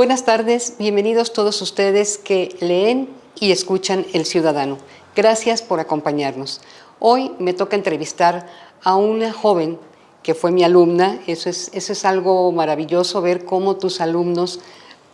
Buenas tardes, bienvenidos todos ustedes que leen y escuchan El Ciudadano. Gracias por acompañarnos. Hoy me toca entrevistar a una joven que fue mi alumna. Eso es, eso es algo maravilloso, ver cómo tus alumnos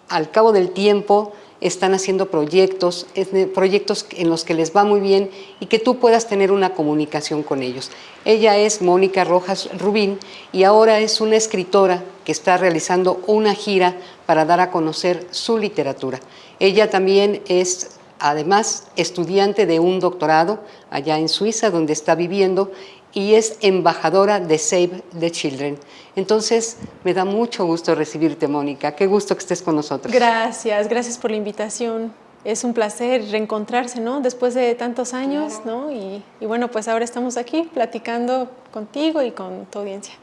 al cabo del tiempo están haciendo proyectos, proyectos en los que les va muy bien y que tú puedas tener una comunicación con ellos. Ella es Mónica Rojas Rubín y ahora es una escritora que está realizando una gira para dar a conocer su literatura. Ella también es además estudiante de un doctorado allá en Suiza donde está viviendo y es embajadora de Save the Children. Entonces, me da mucho gusto recibirte, Mónica. Qué gusto que estés con nosotros. Gracias, gracias por la invitación. Es un placer reencontrarse, ¿no? Después de tantos años, ¿no? Y, y bueno, pues ahora estamos aquí platicando contigo y con tu audiencia.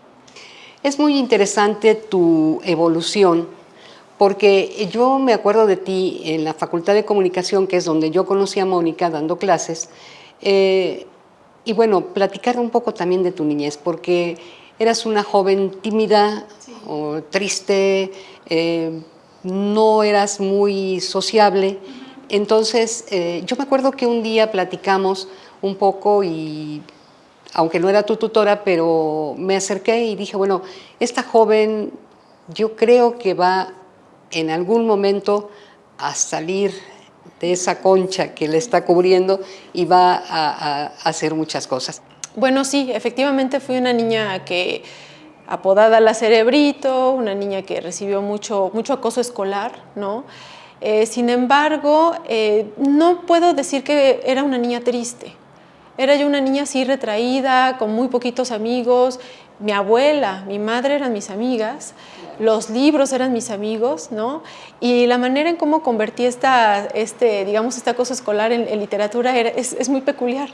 Es muy interesante tu evolución, porque yo me acuerdo de ti en la Facultad de Comunicación, que es donde yo conocí a Mónica dando clases, eh, y bueno, platicar un poco también de tu niñez, porque eras una joven tímida o triste, eh, no eras muy sociable. Entonces, eh, yo me acuerdo que un día platicamos un poco y, aunque no era tu tutora, pero me acerqué y dije, bueno, esta joven yo creo que va en algún momento a salir de esa concha que le está cubriendo y va a, hacer muchas cosas. Bueno, sí, efectivamente fui una niña que apodada la cerebrito, una niña que recibió mucho, mucho acoso escolar, ¿no? Eh, sin embargo, eh, no puedo decir que era una niña triste. Era yo una niña así retraída, con muy poquitos amigos. Mi abuela, mi madre eran mis amigas, los libros eran mis amigos, ¿no? Y la manera en cómo convertí esta, este, digamos, esta cosa escolar en, literatura es, muy peculiar.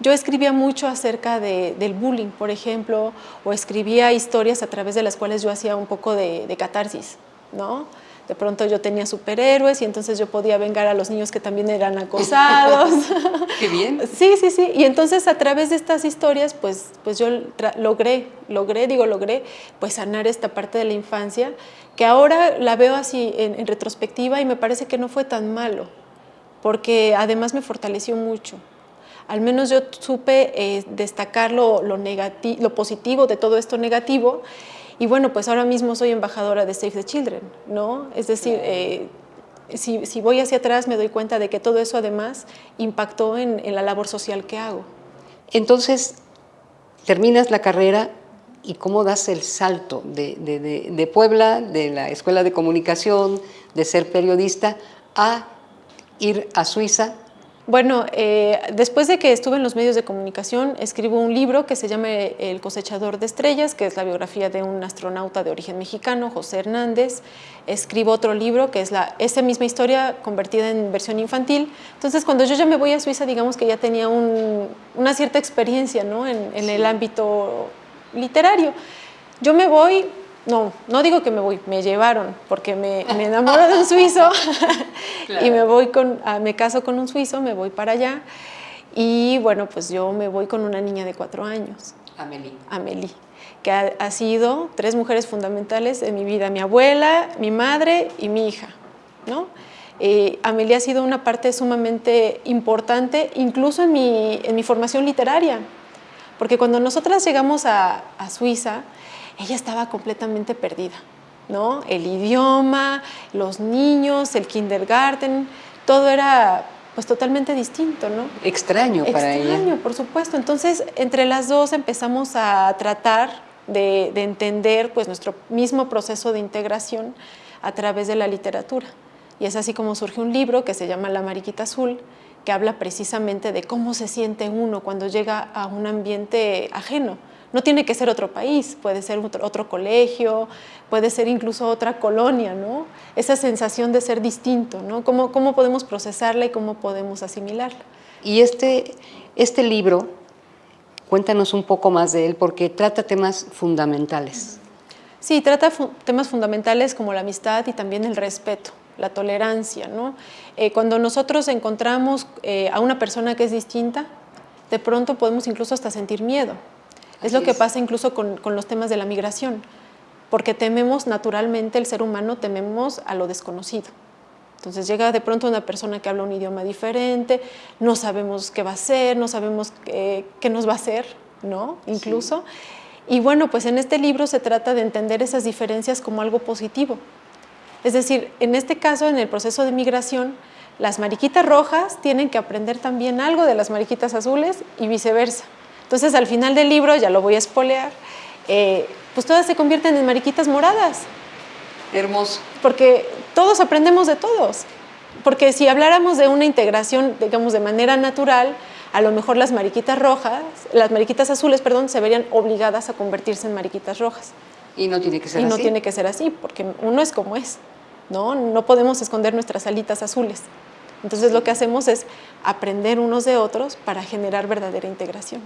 Yo escribía mucho acerca del bullying, por ejemplo, o escribía historias a través de las cuales yo hacía un poco de, de catarsis, ¿no? De pronto yo tenía superhéroes y entonces yo podía vengar a los niños que también eran acosados. ¡Qué bien! Sí, sí, sí. Y entonces a través de estas historias, pues, pues yo logré, logré, digo logré, pues sanar esta parte de la infancia, que ahora la veo así en, retrospectiva y me parece que no fue tan malo, porque además me fortaleció mucho. Al menos yo supe eh, destacar lo, lo, lo positivo de todo esto negativo y bueno, pues ahora mismo soy embajadora de Save the Children, ¿no? Es decir, eh, si, voy hacia atrás me doy cuenta de que todo eso además impactó en, la labor social que hago. Entonces, terminas la carrera y cómo das el salto de, de, Puebla, de la Escuela de Comunicación, de ser periodista, a ir a Suiza bueno, eh, después de que estuve en los medios de comunicación, escribo un libro que se llama El cosechador de estrellas, que es la biografía de un astronauta de origen mexicano, José Hernández. Escribo otro libro que es la, esa misma historia convertida en versión infantil. Entonces, cuando yo ya me voy a Suiza, digamos que ya tenía una cierta experiencia ¿no? en, en el ámbito literario. Yo me voy, no, no digo que me voy, me llevaron, porque me, me enamoro de un suizo y me voy con, ah, me caso con un suizo, me voy para allá y bueno, pues yo me voy con una niña de cuatro años. Amelie. Amelie, que ha, sido tres mujeres fundamentales en mi vida, mi abuela, mi madre y mi hija, ¿no? Eh, Amelie ha sido una parte sumamente importante, incluso en mi, en mi formación literaria, porque cuando nosotras llegamos a, a Suiza, ella estaba completamente perdida, ¿no? El idioma, los niños, el kindergarten, todo era pues totalmente distinto, ¿no? Extraño para ella. Extraño, por supuesto. Entonces, entre las dos empezamos a tratar de, entender pues nuestro mismo proceso de integración a través de la literatura. Y es así como surge un libro que se llama La Mariquita Azul, que habla precisamente de cómo se siente uno cuando llega a un ambiente ajeno, no tiene que ser otro país, puede ser otro, colegio, puede ser incluso otra colonia, ¿no? Esa sensación de ser distinto, ¿no? ¿Cómo, cómo podemos procesarla y cómo podemos asimilarla? Y este, este libro, cuéntanos un poco más de él, porque trata temas fundamentales. Sí, trata temas fundamentales como la amistad y también el respeto, la tolerancia, ¿no? Eh, cuando nosotros encontramos eh, a una persona que es distinta, de pronto podemos incluso hasta sentir miedo, es lo que pasa incluso con, los temas de la migración. porque tememos naturalmente, el ser humano tememos a lo desconocido. Entonces llega de pronto una persona que habla un idioma diferente, no sabemos qué va a hacer, no sabemos qué, nos va a hacer, ¿no? Incluso. Y bueno, pues en este libro se trata de entender esas diferencias como algo positivo. Es decir, en este caso, en el proceso de migración, las mariquitas rojas tienen que aprender también algo de las mariquitas azules y viceversa. Entonces, al final del libro, ya lo voy a espolear, eh, pues todas se convierten en mariquitas moradas. Hermoso. Porque todos aprendemos de todos. Porque si habláramos de una integración, digamos, de manera natural, a lo mejor las mariquitas rojas, las mariquitas azules, perdón, se verían obligadas a convertirse en mariquitas rojas. Y no tiene que ser así. Y no tiene que ser así, porque uno es como es, ¿no? No podemos esconder nuestras alitas azules. Entonces lo que hacemos es aprender unos de otros para generar verdadera integración.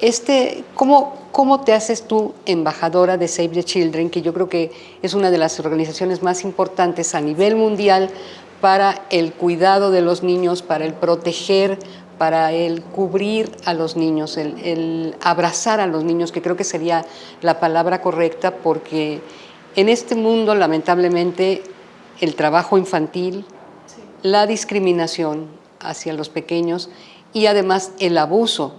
Este, ¿cómo, ¿Cómo te haces tú embajadora de Save the Children, que yo creo que es una de las organizaciones más importantes a nivel mundial para el cuidado de los niños, para el proteger, para el cubrir a los niños, el, abrazar a los niños, que creo que sería la palabra correcta, porque en este mundo, lamentablemente, el trabajo infantil, la discriminación hacia los pequeños y además el abuso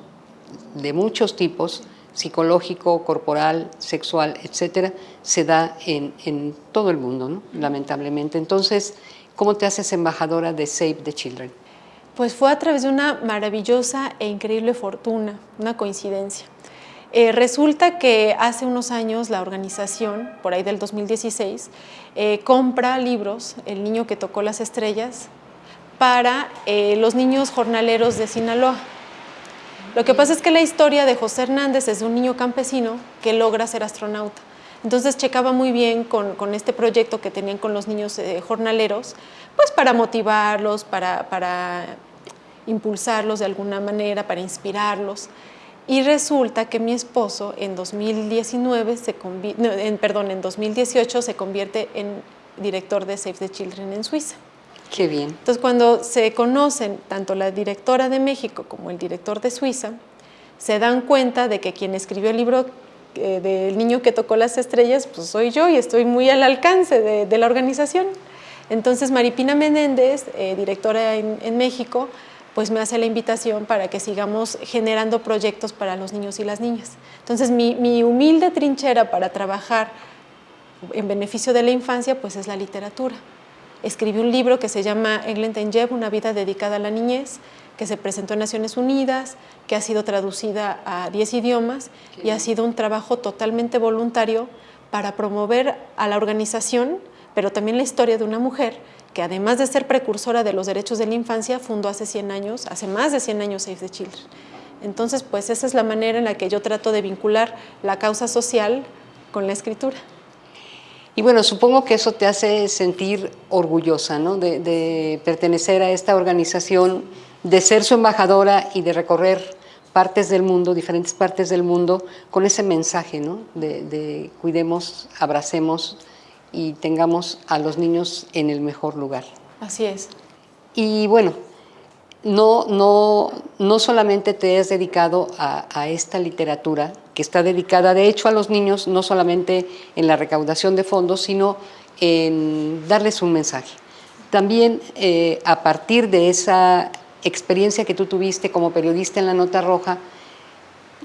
de muchos tipos, psicológico, corporal, sexual, etcétera, se da en, todo el mundo, lamentablemente. Entonces, ¿cómo te haces embajadora de Save the Children? Pues fue a través de una maravillosa e increíble fortuna, una coincidencia. Eh, resulta que hace unos años la organización, por ahí del 2016, eh, compra libros, El niño que tocó las estrellas, para eh, los niños jornaleros de Sinaloa. Lo que pasa es que la historia de José Hernández es un niño campesino que logra ser astronauta. Entonces checaba muy bien con, este proyecto que tenían con los niños eh, jornaleros, pues para motivarlos, para, impulsarlos de alguna manera, para inspirarlos. Y resulta que mi esposo en 2019 se en, perdón, en 2018 se convierte en director de Save the Children en Suiza. Qué bien. Entonces, cuando se conocen tanto la directora de México como el director de Suiza, se dan cuenta de que quien escribió el libro eh, del niño que tocó las estrellas, pues soy yo y estoy muy al alcance de, la organización. Entonces, Maripina Menéndez, eh, directora en, México, pues me hace la invitación para que sigamos generando proyectos para los niños y las niñas. Entonces, mi, mi humilde trinchera para trabajar en beneficio de la infancia, pues es la literatura escribió un libro que se llama England una vida dedicada a la niñez, que se presentó en Naciones Unidas, que ha sido traducida a 10 idiomas y ha sido un trabajo totalmente voluntario para promover a la organización, pero también la historia de una mujer que además de ser precursora de los derechos de la infancia, fundó hace 100 años, hace más de 100 años Save the Children. Entonces, pues esa es la manera en la que yo trato de vincular la causa social con la escritura. Y bueno, supongo que eso te hace sentir orgullosa ¿no? de, pertenecer a esta organización, de ser su embajadora y de recorrer partes del mundo, diferentes partes del mundo, con ese mensaje ¿no? de, cuidemos, abracemos y tengamos a los niños en el mejor lugar. Así es. Y bueno, no, no, no solamente te has dedicado a, esta literatura, que está dedicada de hecho a los niños, no solamente en la recaudación de fondos, sino en darles un mensaje. También eh, a partir de esa experiencia que tú tuviste como periodista en La Nota Roja,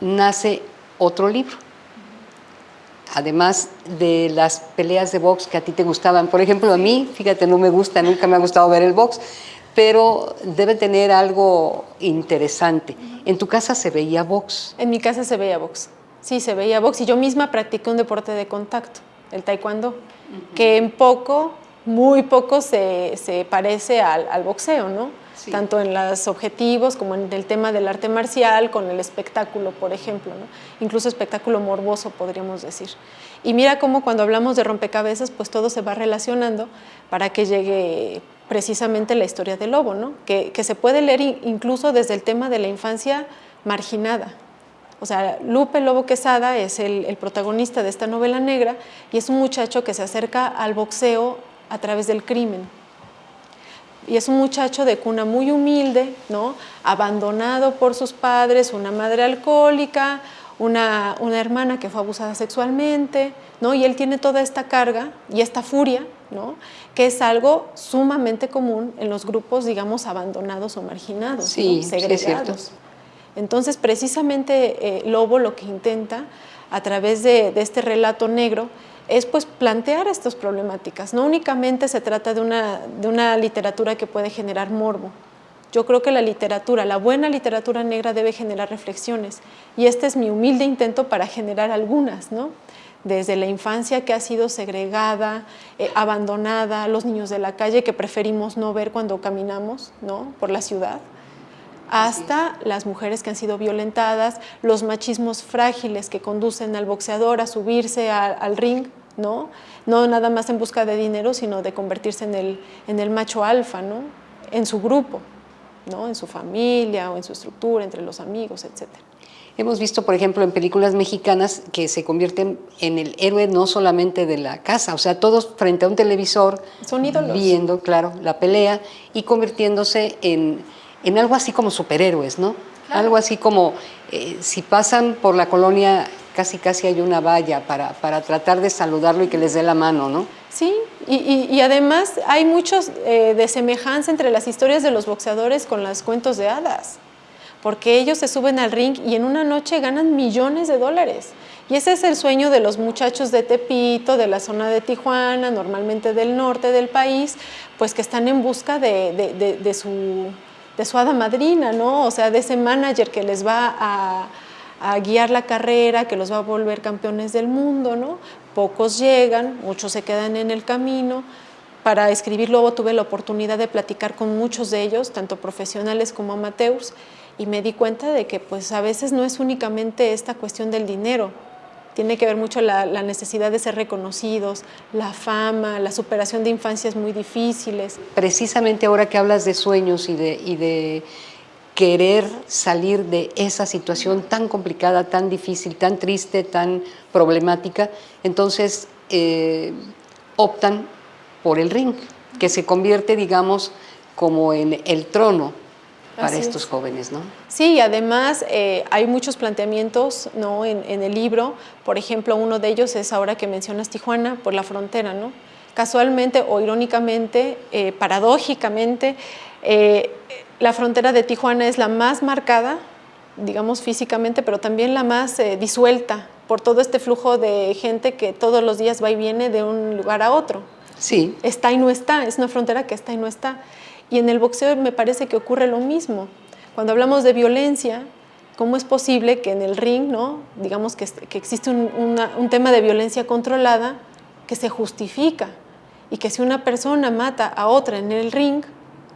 nace otro libro. Además de las peleas de box que a ti te gustaban. Por ejemplo, a mí, fíjate, no me gusta, nunca me ha gustado ver el box, pero debe tener algo interesante. ¿En tu casa se veía box? En mi casa se veía box. Sí, se veía box y yo misma practiqué un deporte de contacto, el taekwondo, que en poco, muy poco se, parece al, boxeo, ¿no? Tanto en los objetivos como en el tema del arte marcial, con el espectáculo, por ejemplo, ¿no? Incluso espectáculo morboso, podríamos decir. Y mira cómo cuando hablamos de rompecabezas, pues todo se va relacionando para que llegue precisamente la historia del lobo, ¿no? que, se puede leer incluso desde el tema de la infancia marginada, o sea, Lupe Lobo Quesada es el, protagonista de esta novela negra y es un muchacho que se acerca al boxeo a través del crimen. Y es un muchacho de cuna muy humilde, ¿no? abandonado por sus padres, una madre alcohólica, una, una, hermana que fue abusada sexualmente, ¿no? Y él tiene toda esta carga y esta furia, ¿no? Que es algo sumamente común en los grupos, digamos, abandonados o marginados, sí, segregados. Sí, Entonces, precisamente eh, Lobo lo que intenta a través de, de este relato negro es pues plantear estas problemáticas. No únicamente se trata de una, de una literatura que puede generar morbo, yo creo que la literatura, la buena literatura negra debe generar reflexiones y este es mi humilde intento para generar algunas, ¿no? Desde la infancia que ha sido segregada, eh, abandonada, los niños de la calle que preferimos no ver cuando caminamos ¿no? por la ciudad, hasta las mujeres que han sido violentadas, los machismos frágiles que conducen al boxeador a subirse al ring, ¿no? no nada más en busca de dinero, sino de convertirse en el, macho alfa, ¿no? en su grupo. ¿no? en su familia o en su estructura, entre los amigos, etc. Hemos visto, por ejemplo, en películas mexicanas que se convierten en el héroe no solamente de la casa, o sea, todos frente a un televisor, Son viendo, claro, la pelea y convirtiéndose en, en algo así como superhéroes, ¿no? Claro. Algo así como, eh, si pasan por la colonia, casi casi hay una valla para, para tratar de saludarlo y que les dé la mano, ¿no? Sí, y, y, y además hay muchos eh, de semejanza entre las historias de los boxeadores con los cuentos de hadas, porque ellos se suben al ring y en una noche ganan millones de dólares. Y ese es el sueño de los muchachos de Tepito, de la zona de Tijuana, normalmente del norte del país, pues que están en busca de, su, de su hada madrina, ¿no? O sea, de ese manager que les va a, a guiar la carrera, que los va a volver campeones del mundo, ¿no? Pocos llegan, muchos se quedan en el camino. Para escribir Lobo tuve la oportunidad de platicar con muchos de ellos, tanto profesionales como amateurs, y me di cuenta de que pues a veces no es únicamente esta cuestión del dinero, tiene que ver mucho la, la, necesidad de ser reconocidos, la fama, la superación de infancias muy difíciles. Precisamente ahora que hablas de sueños y de, querer salir de esa situación tan complicada, tan difícil, tan triste, tan problemática, entonces eh, optan por el ring, que se convierte, digamos, como en el trono para Así estos es. jóvenes, ¿no? Sí, y además eh, hay muchos planteamientos ¿no? en, en, el libro, por ejemplo, uno de ellos es ahora que mencionas Tijuana, por la frontera, ¿no? Casualmente o irónicamente, eh, paradójicamente, eh, la frontera de Tijuana es la más marcada, digamos físicamente, pero también la más disuelta por todo este flujo de gente que todos los días va y viene de un lugar a otro. Sí. Está y no está, es una frontera que está y no está. Y en el boxeo me parece que ocurre lo mismo. Cuando hablamos de violencia, ¿cómo es posible que en el ring, ¿no? digamos que, que existe un, una, un tema de violencia controlada que se justifica y que si una persona mata a otra en el ring,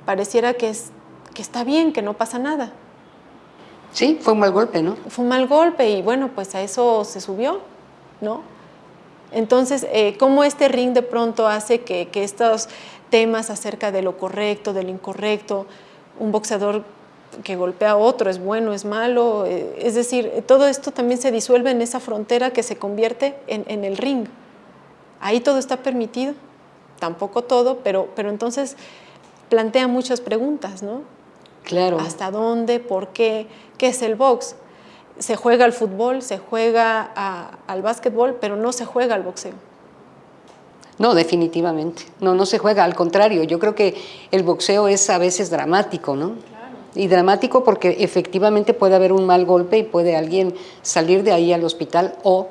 pareciera que, es, que está bien, que no pasa nada. Sí, fue un mal golpe, ¿no? Fue un mal golpe y bueno, pues a eso se subió, ¿no? Entonces, eh, ¿cómo este ring de pronto hace que, que, estos temas acerca de lo correcto, de lo incorrecto, un boxeador que golpea a otro es bueno, es malo? Eh, es decir, todo esto también se disuelve en esa frontera que se convierte en, en el ring. Ahí todo está permitido, tampoco todo, pero, pero entonces plantea muchas preguntas, ¿no? Claro. ¿Hasta dónde? ¿Por qué? ¿Qué es el box? Se juega al fútbol, se juega a, al básquetbol, pero no se juega al boxeo. No, definitivamente. No, no se juega. Al contrario, yo creo que el boxeo es a veces dramático, ¿no? Claro. Y dramático porque efectivamente puede haber un mal golpe y puede alguien salir de ahí al hospital o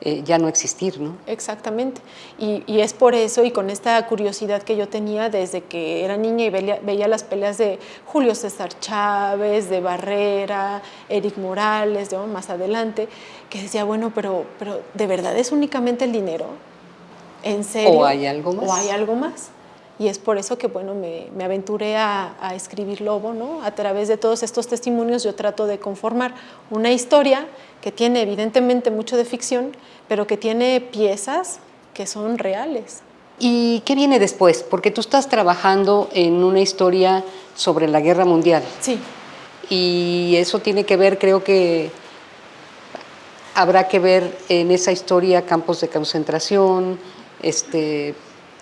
eh, ya no existir, ¿no? Exactamente. Y, y, es por eso y con esta curiosidad que yo tenía desde que era niña y veía, veía, las peleas de Julio César Chávez, de Barrera, Eric Morales, de, más adelante, que decía, bueno, pero, pero ¿de verdad es únicamente el dinero? ¿En serio? ¿O hay algo más? ¿O hay algo más? Y es por eso que bueno, me, me aventuré a, a, escribir Lobo, ¿no? A través de todos estos testimonios yo trato de conformar una historia que tiene evidentemente mucho de ficción, pero que tiene piezas que son reales. ¿Y qué viene después? Porque tú estás trabajando en una historia sobre la guerra mundial. Sí. Y eso tiene que ver, creo que habrá que ver en esa historia campos de concentración, este,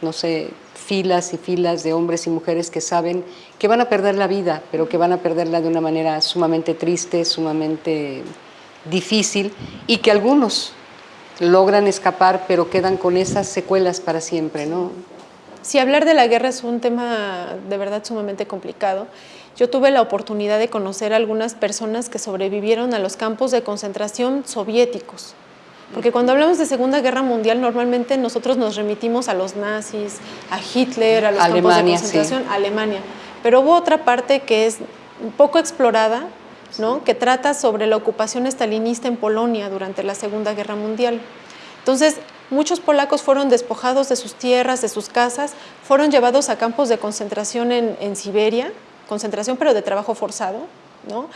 no sé, filas y filas de hombres y mujeres que saben que van a perder la vida, pero que van a perderla de una manera sumamente triste, sumamente difícil y que algunos logran escapar, pero quedan con esas secuelas para siempre, ¿no? Sí, hablar de la guerra es un tema de verdad sumamente complicado. Yo tuve la oportunidad de conocer a algunas personas que sobrevivieron a los campos de concentración soviéticos. Porque cuando hablamos de Segunda Guerra Mundial, normalmente nosotros nos remitimos a los nazis, a Hitler, a los campos de concentración, a Alemania. Pero hubo otra parte que es poco explorada, ¿no? que trata sobre la ocupación estalinista en Polonia durante la Segunda Guerra Mundial. Entonces, muchos polacos fueron despojados de sus tierras, de sus casas, fueron llevados a campos de concentración en Siberia, concentración pero de trabajo forzado, ¿no?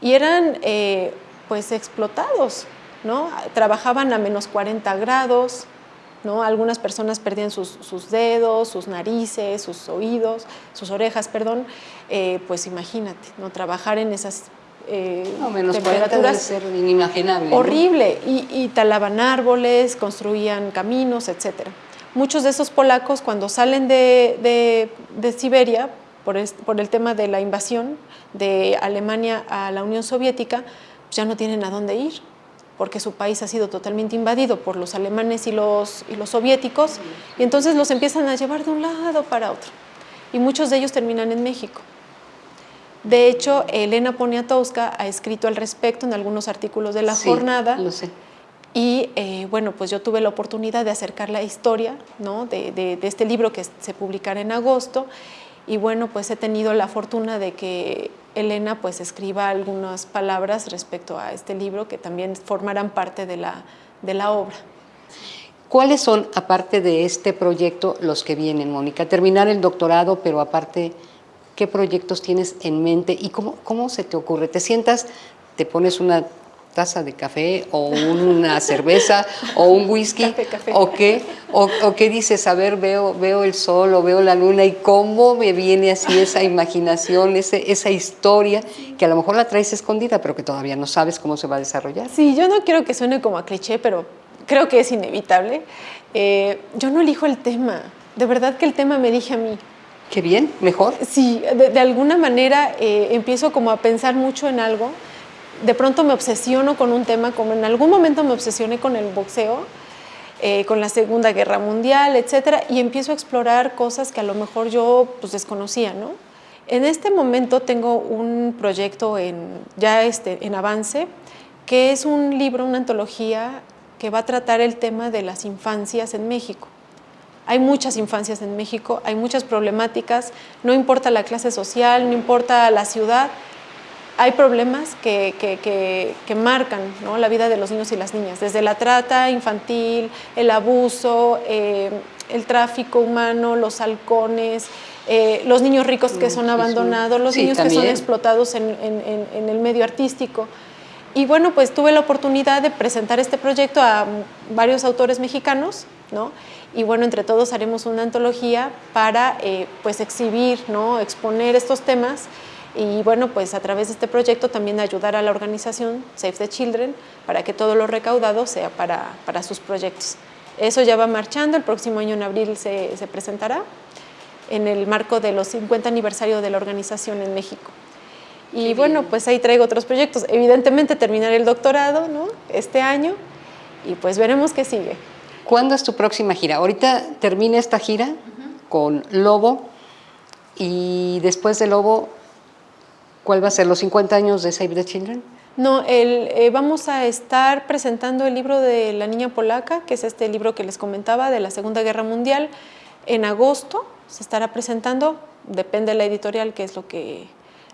Y eran eh, pues explotados, ¿no? Trabajaban a menos 40 grados, ¿no? Algunas personas perdían sus, dedos, sus narices, sus oídos, sus orejas, perdón, eh, pues imagínate, ¿no? Trabajar en esas eh, no, menos temperaturas ser inimaginable. Horrible, y, talaban árboles, construían caminos, etc. Muchos de esos polacos cuando salen de, de Siberia, por, el tema de la invasión de Alemania a la Unión Soviética, pues ya no tienen a dónde ir, porque su país ha sido totalmente invadido por los alemanes y los, y los soviéticos, y entonces los empiezan a llevar de un lado para otro. Y muchos de ellos terminan en México. De hecho, Elena Poniatowska ha escrito al respecto en algunos artículos de La Jornada. Lo sé. Y eh, bueno, pues yo tuve la oportunidad de acercar la historia ¿no? de, de, este libro que se publicará en agosto y bueno, pues he tenido la fortuna de que Elena pues escriba algunas palabras respecto a este libro que también formarán parte de la, de la obra. ¿Cuáles son, aparte de este proyecto, los que vienen, Mónica? Terminar el doctorado, pero aparte, ¿qué proyectos tienes en mente y cómo, cómo se te ocurre? ¿Te sientas, te pones una taza de café o una cerveza o un whisky o qué o, qué dices a ver veo veo el sol o veo la luna y cómo me viene así esa imaginación ese, esa historia que a lo mejor la traes escondida pero que todavía no sabes cómo se va a desarrollar. Sí yo no quiero que suene como a cliché pero creo que es inevitable. Eh, yo no elijo el tema. De verdad que el tema me dije a mí qué bien mejor sí de, alguna manera eh, empiezo como a pensar mucho en algo de pronto me obsesiono con un tema, como en algún momento me obsesioné con el boxeo, eh, con la Segunda Guerra Mundial, etcétera, y empiezo a explorar cosas que a lo mejor yo pues, desconocía, ¿no? En este momento tengo un proyecto en, ya este, en avance, que es un libro, una antología que va a tratar el tema de las infancias en México. Hay muchas infancias en México, hay muchas problemáticas, no importa la clase social, no importa la ciudad, hay problemas que, que, marcan la vida de los niños y las niñas, desde la trata infantil, el abuso, eh, el tráfico humano, los halcones, eh, los niños ricos que son abandonados, los niños que son explotados en, el medio artístico. Y bueno, pues tuve la oportunidad de presentar este proyecto a varios autores mexicanos, ¿no? Y bueno, entre todos haremos una antología para eh, pues exhibir, ¿no? exponer estos temas y bueno, pues a través de este proyecto también ayudar a la organización Save the Children para que todo lo recaudado sea para, para sus proyectos. Eso ya va marchando, el próximo año en abril se, se presentará en el marco de los 50 aniversario de la organización en México. Y bueno, pues ahí traigo otros proyectos. Evidentemente terminar el doctorado ¿no? este año y pues veremos qué sigue. ¿Cuándo es tu próxima gira? Ahorita termina esta gira con Lobo y después de Lobo ¿Cuál va a ser? ¿Los 50 años de Save the Children? No, el, eh, vamos a estar presentando el libro de La Niña Polaca, que es este libro que les comentaba de la Segunda Guerra Mundial. En agosto se estará presentando, depende de la editorial, que es lo que,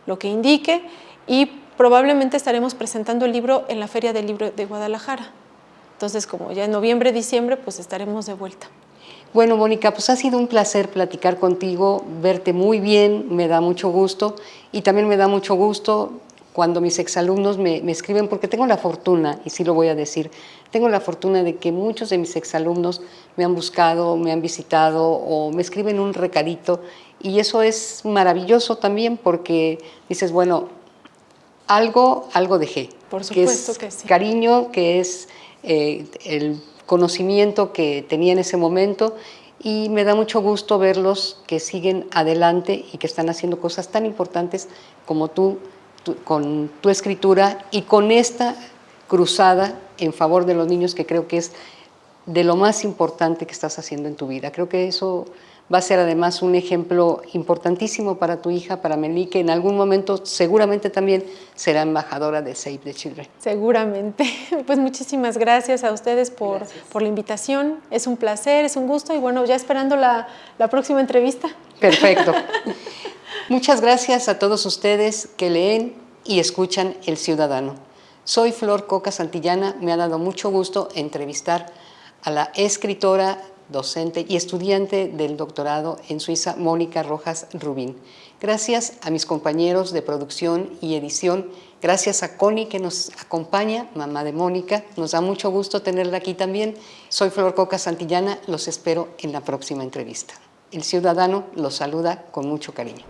lo que indique, y probablemente estaremos presentando el libro en la Feria del Libro de Guadalajara. Entonces, como ya en noviembre, diciembre, pues estaremos de vuelta. Bueno, Mónica, pues ha sido un placer platicar contigo, verte muy bien, me da mucho gusto y también me da mucho gusto cuando mis exalumnos me, me escriben, porque tengo la fortuna, y sí lo voy a decir, tengo la fortuna de que muchos de mis exalumnos me han buscado, me han visitado o me escriben un recadito y eso es maravilloso también porque dices, bueno, algo, algo dejé. Por supuesto que, sí. Cariño, que es eh, el conocimiento que tenía en ese momento y me da mucho gusto verlos que siguen adelante y que están haciendo cosas tan importantes como tú, con tu escritura y con esta cruzada en favor de los niños que creo que es de lo más importante que estás haciendo en tu vida. Creo que eso va a ser además un ejemplo importantísimo para tu hija, para Meli, que en algún momento seguramente también será embajadora de Save the Children. Seguramente. Pues muchísimas gracias a ustedes por, por la invitación. Es un placer, es un gusto y bueno, ya esperando la, la próxima entrevista. Perfecto. Muchas gracias a todos ustedes que leen y escuchan El Ciudadano. Soy Flor Coca Santillana, me ha dado mucho gusto entrevistar a la escritora, docente y estudiante del doctorado en Suiza, Mónica Rojas Rubín. Gracias a mis compañeros de producción y edición, gracias a Connie que nos acompaña, mamá de Mónica, nos da mucho gusto tenerla aquí también. Soy Flor Coca Santillana, los espero en la próxima entrevista. El Ciudadano los saluda con mucho cariño.